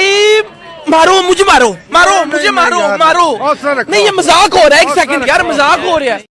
بھائی مارو مجھے مارو مارو مجھے مارو مارو نہیں یہ مذاق ہو رہا ہے ایک سیکنڈ یار مذاق ہو رہا ہے